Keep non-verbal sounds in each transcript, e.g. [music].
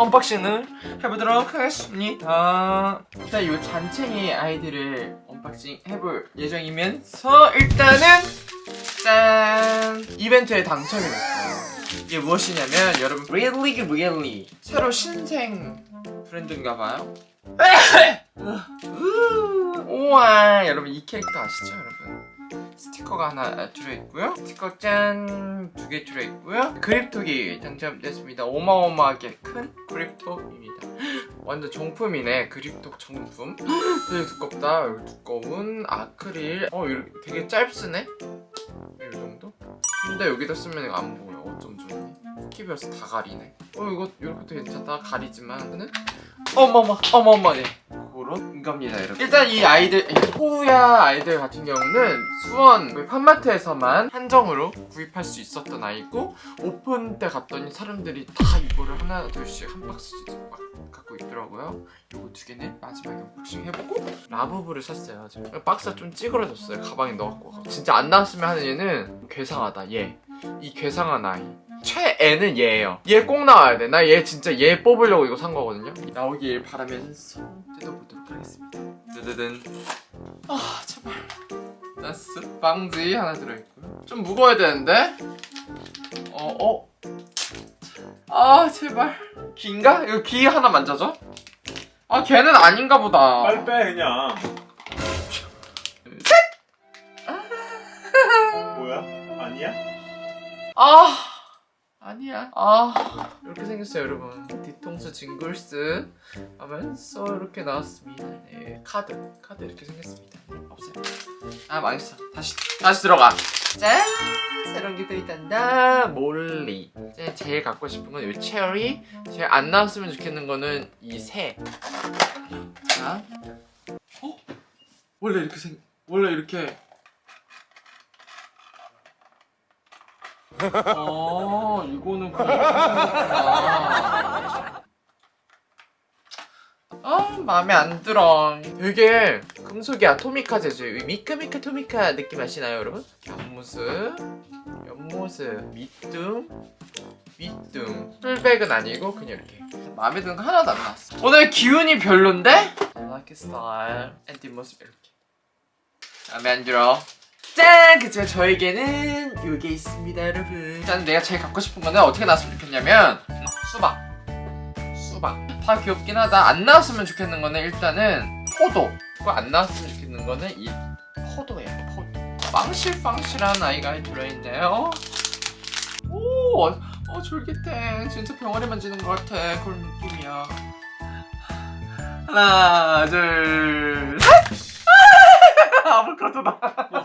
unboxing을 해보도록 하겠습니다. 일단 이 잔챙이 아이들을 unboxing 해볼 예정이면서 일단은 짠! 이벤트에 당첨이 됐어요. 이게 무엇이냐면 여러분 Really Really. 새로 신생 브랜드인가봐요. [laughs] 우와 여러분 이 캐릭터 아시죠 여러분 스티커가 하나 들어있고요. 스티커 짠! 두개 들어있고요. 그립톡이 당첨됐습니다. 어마어마하게 큰 그립톡입니다. [gasps] 완전 정품이네. 그립톡 정품. [gasps] 되게 두껍다. 여기 두꺼운 아크릴. 어 이렇게 되게 짧으네? 이 정도? 근데 여기다 쓰면 안 보여. 어쩜 좋니 쿠키별스 다 가리네. 어 이거 이렇게도 괜찮다 가리지만. 어머머 어머머 네 그런 겁니다 여러분 일단 이 아이들 이 호우야 아이들 같은 경우는 수원 그 판마트에서만 한정으로 구입할 수 있었던 아이고 오픈 때 갔더니 사람들이 다 이거를 하나 둘씩 한 박스씩 막 갖고 있더라고요. 요거 두 개는 마지막에 unboxing 해보고 라부부를 샀어요 제가 박스가 좀 찌그러졌어요 가방에 넣어갖고. 진짜 안 나왔으면 하는 얘는 괴상하다 얘이 괴상한 아이 최애는 얘예요. 얘 꼭 나와야 돼 나 얘 진짜 얘 뽑으려고 이거 산 거거든요. 나오길 바라면서 뜯어보도록 하겠습니다. 뜨드든. 아 제발 나스 빵지 하나 들어있고요. 좀 무거워야 되는데? 어 어? 아 제발. 귀인가? 이거 귀 하나 만져줘? 아 걔는 아닌가 보다. 빨리 빼 그냥. 뭐야? 아니야? 아 아니야. 아 이렇게 생겼어요 여러분. 뒤통수 징글스. 하면서 이렇게 나왔습니다. 네 카드. 카드 이렇게 생겼습니다. 네, 없어요. 아 망했어. 다시 다시 들어가. 짠! 새로운 게 들어있단다. 몰리. 제- 제일 갖고 싶은 건 이 체리. 제일 안 나왔으면 좋겠는 거는 이새. 자. 어? 원래 이렇게 생 원래 이렇게 어, 이거는 그냥. 아, 마음에 안 들어. 되게 금속이 아토미카 재질, 미카미카 토미카 느낌 아시나요, 여러분? 옆모습, 옆모습, 밑둥, 밑둥. 풀백은 아니고 그냥 이렇게. 마음에 드는 거 하나도 안 나왔어. 오늘 기운이 별론데? I like style. and 뒷모습 이렇게. 마음에 안 들어. 짠! 그치만 저에게는 이게 있습니다 여러분. 일단 내가 제일 갖고 싶은 거는 어떻게 나왔으면 좋겠냐면 수박. 수박. 다 귀엽긴 하다. 안 나왔으면 좋겠는 거는 일단은 포도. 그거 안 나왔으면 좋겠는 거는 이 포도예요 포도. 빵실빵실한 아이가 들어있네요. 오! 어 졸깃해 진짜 병아리 만지는 것 같아 그런 느낌이야. 하나 둘셋 아보카도다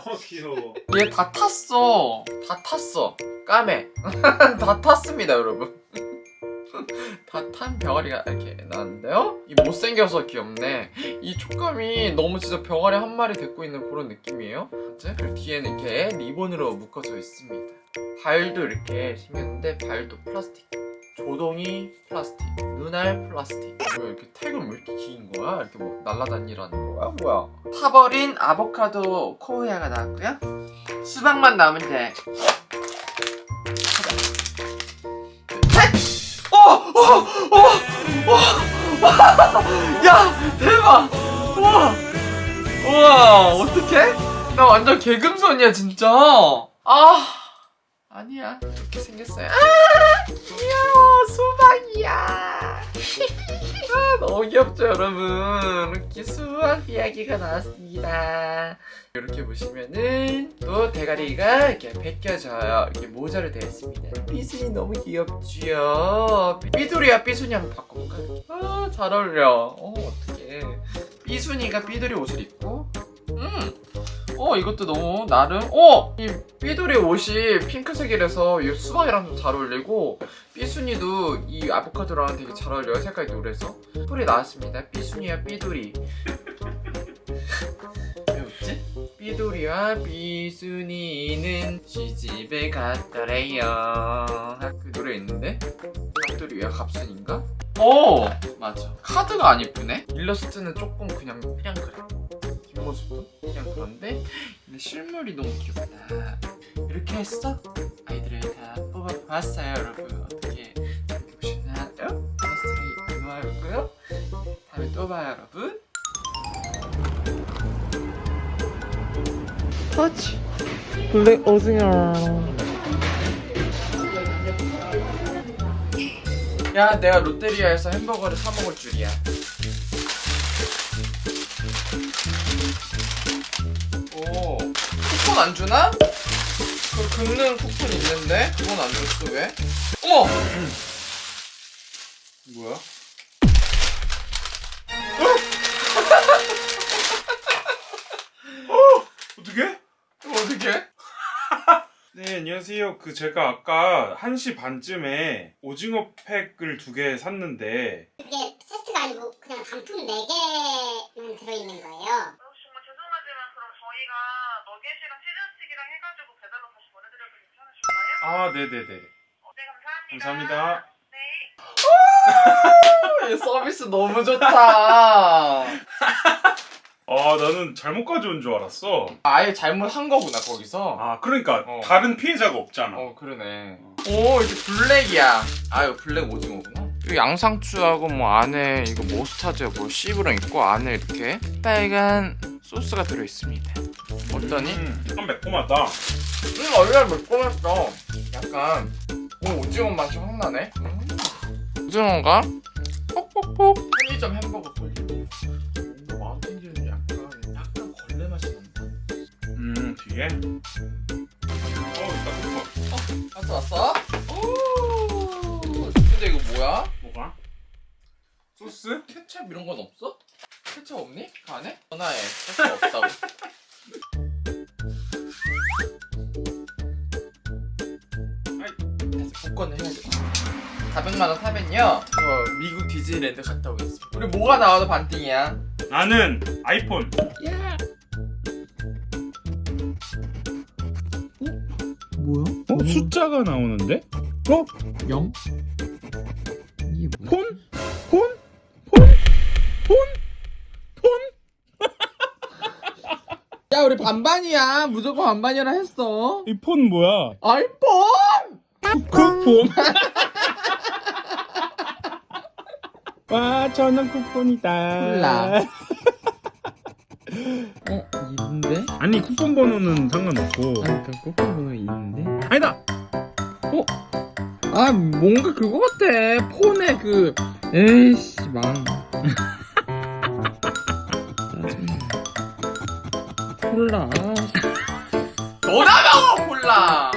어 귀여워 얘 다 탔어. 다 탔어. 까매. [laughs] 다 탔습니다, 여러분. [laughs] 다 탄 병아리가 이렇게 나왔는데요? 이 못생겨서 귀엽네. 이 촉감이 너무 진짜 병아리 한 마리 데리고 있는 그런 느낌이에요. 이제 그리고 뒤에는 이렇게 리본으로 묶어져 있습니다. 발도 이렇게 생겼는데 발도 플라스틱. 조동이 플라스틱. 눈알 플라스틱. 뭐야 이렇게 택은 왜 이렇게 긴 거야? 이렇게 뭐 날라다니라는 거야? 뭐야? 타버린 아보카도 코우야가 나왔고요. 수박만 돼. 셋! 어! 어! 어! 어! 야! 대박! 우와! 우와! 어떡해? 나 완전 개금손이야 진짜! 아! 아니야 이렇게 생겼어요. 아! 귀여워. 수박이야. [laughs] 아, 너무 귀엽죠 여러분? 이렇게 수박 이야기가 나왔습니다. 이렇게 보시면은 또 대가리가 이렇게 벗겨져요. 이렇게 모자로 되어 있습니다. 삐순이 너무 귀엽지요? 삐두리와 삐순이 한번 바꿔볼까요? 아잘 어울려. 어 어떡해. 삐순이가 삐두리 옷을 입고? 음 어 이것도 너무 나름 어! 이 삐돌이 옷이 핑크색이라서 이 수박이랑 좀 잘 어울리고 삐순이도 이 아보카도랑 되게 잘 어울려요 색깔이 노래서 뿔이 나왔습니다 삐순이와 삐돌이 왜 웃지? 삐돌이와 삐순이는 시집에 갔더래요 그 노래 있는데? 갑돌이 왜 갑순인가? 오! 맞아 카드가 안 예쁘네? 일러스트는 조금 그냥 그냥 그래 뒷 모습도 그냥 그런데? 근데 실물이 너무 귀엽다. 이렇게 해서 아이들을 다 뽑아봤어요 여러분. 어떻게 보시나요? 일러스트를 다음에 또 봐요 여러분. 터치 블랙 오징어 야 내가 롯데리아에서 햄버거를 사 먹을 줄이야 쿠폰 안 주나? 그 긁는 쿠폰 있는데 그건 안 줬어 왜? 어머! [clears throat] 뭐야? [laughs] 어떻게? 어떻게? [laughs] 네 안녕하세요. 그 제가 아까 1시 반쯤에 오징어 팩을 두 개 샀는데 그게 세트가 아니고 그냥 단품 4개만 들어있는 거예요. 어, 정말 죄송하지만 그럼 저희가 너겟이랑 치즈스틱이랑 해가지고 배달로 다시 보내드려도 괜찮으실까요? 아 네네네 어, 네 감사합니다. 감사합니다. 네. 이 서비스 너무 좋다. 아 [laughs] 나는 잘못 가져온 줄 알았어. 아예 잘못한 거구나 거기서. 아 그러니까 어. 다른 피해자가 없잖아. 어 그러네. 오 이게 블랙이야. 아 이거 블랙 오징어구나. 이 양상추하고 뭐 안에 이거 모스타드야 뭐 씨브랑 있고 안에 이렇게 빨간 소스가 들어 있습니다. 어떠니? 음, 음, 좀 매콤하다. 원래 매콤했어. 약간 오 오징어 맛이 확 나네. 음. 오징어가 퍽퍽퍽 편의점 햄버거 꼴리고 마운틴즈는 약간 약간 걸레 맛이 난다. 음 뒤에. 어 이따 쿠폰. 왔어 왔어? 오 근데 이거 뭐야? 뭐가? 소스? 케첩 이런 건 없어? 케첩 없니? 그 안에? 전화해 케첩 없다고 [laughs] 복권을 해야겠다 400만원 사면요 어, 미국 디즈니랜드 갔다 오겠습니다 우리 뭐가 나와도 반띵이야 나는 아이폰. 뭐야? 어 숫자가 나오는데? 어? 0? 이게 뭐야? 폰? 폰? 폰? 폰? 폰? [laughs] 야 우리 반반이야 무조건 반반이라 했어 이 폰 뭐야? 아이폰! 쿠폰. [laughs] 와 저는 쿠폰이다. 몰라. [laughs] 어? 있는데? 아니 쿠폰 번호는 상관없고. 아니 그 꼬꼬로 있는데? 아니다. 아 뭔가 그거 같아 폰에 그 에이씨 망 [laughs] 콜라 아, 너라고 콜라